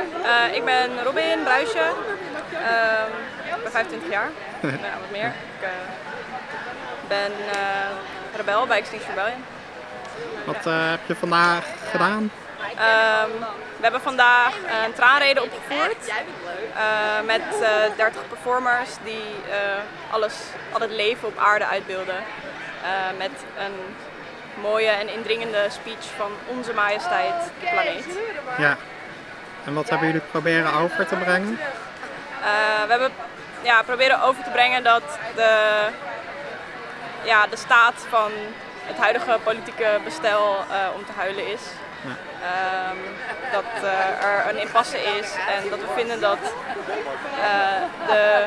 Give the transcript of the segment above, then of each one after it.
Uh, ik ben Robin Bruisje. Uh, ik ben 25 jaar. nou, wat meer. Ik uh, ben rebel bij Extinction Rebellion. Wat heb je vandaag gedaan? Um, we hebben vandaag een traanrede opgevoerd met 30 performers die alles, al het leven op aarde uitbeelden. met een mooie en indringende speech van onze majesteit, de planeet. Ja. En wat hebben jullie proberen over te brengen? Uh, we hebben ja, proberen over te brengen dat de, ja, de staat van het huidige politieke bestel uh, om te huilen is. Ja. Um, dat uh, er een impasse is en dat we vinden dat de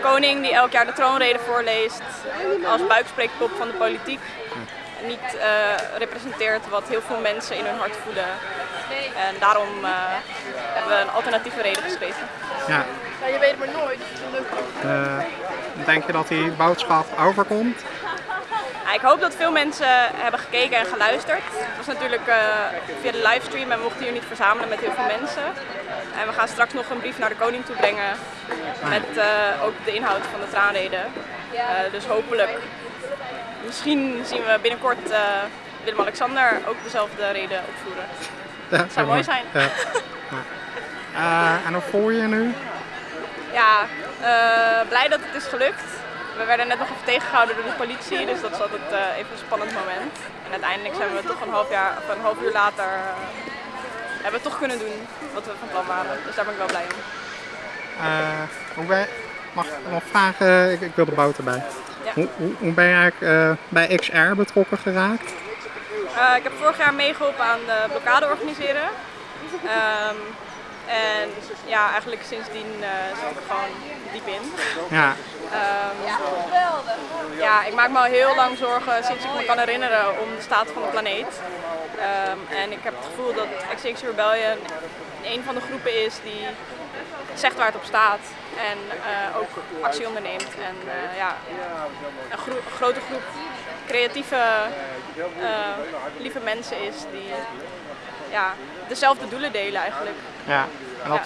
koning die elk jaar de troonrede voorleest als buikspreekpop van de politiek niet uh, representeert wat heel veel mensen in hun hart voelen. En daarom uh, hebben we een alternatieve reden geschreven. Ja. ja je weet het maar nooit. Uh, denk je dat die boodschap overkomt? Ja, ik hoop dat veel mensen hebben gekeken en geluisterd. Het was natuurlijk via de livestream en we mochten hier niet verzamelen met heel veel mensen. En we gaan straks nog een brief naar de koning toe brengen met ook de inhoud van de traanrede. dus hopelijk misschien zien we binnenkort uh, Willem-Alexander ook dezelfde reden opvoeren. Ja, dat zou mooi zijn. Ja. Uh, en hoe voel je je nu? Ja, uh, blij dat het is gelukt. We werden net nog even tegengehouden door de politie, dus dat is altijd even een spannend moment. En uiteindelijk zijn we toch een half, jaar, of een half uur later hebben we toch kunnen doen wat we van plan waren. Dus daar ben ik wel blij om. hoe ben, mag ik nog vragen? Ik, ik wil de boter bij. Hoe, hoe, ben je eigenlijk uh, bij XR betrokken geraakt? Uh, ik heb vorig jaar meegeholpen aan de blokkade organiseren. Um, en ja, eigenlijk sindsdien uh, zit ik gewoon diep in. Ja. Um, ja, ja, ik maak me al heel lang zorgen sinds ik me kan herinneren om de staat van de planeet. Um, en ik heb het gevoel dat Extinction Rebellion een van de groepen is die zegt waar het op staat en uh, ook actie onderneemt. En uh, ja, een, gro grote groep creatieve, uh, lieve mensen is die ja, dezelfde doelen delen eigenlijk. Ja, en wat,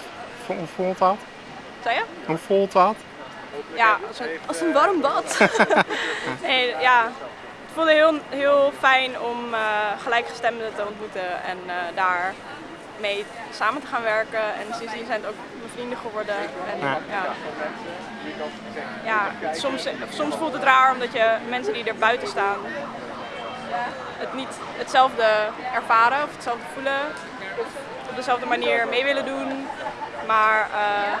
ja. hoe voelt dat? Zei je? Hoe voelt dat? Ja, als een, als een warm bad. nee, ja, het voelde heel, heel fijn om gelijkgestemden te ontmoeten en daar mee samen te gaan werken. En sindsdien zijn het ook mijn vrienden geworden. En, ja. Ja, ja soms, soms voelt het raar omdat je mensen die er buiten staan het niet hetzelfde ervaren of hetzelfde voelen. Of op dezelfde manier mee willen doen. Maar... Uh,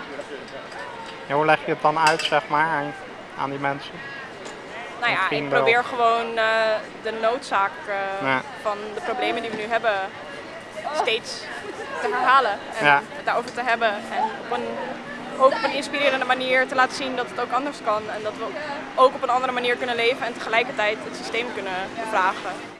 ja, hoe leg je het dan uit, zeg maar, aan die mensen? Nou ja, ik probeer gewoon uh, de noodzaak uh, ja. van de problemen die we nu hebben steeds te herhalen en ja. het daarover te hebben. En op een, ook op een inspirerende manier te laten zien dat het ook anders kan. En dat we ook op een andere manier kunnen leven en tegelijkertijd het systeem kunnen bevragen.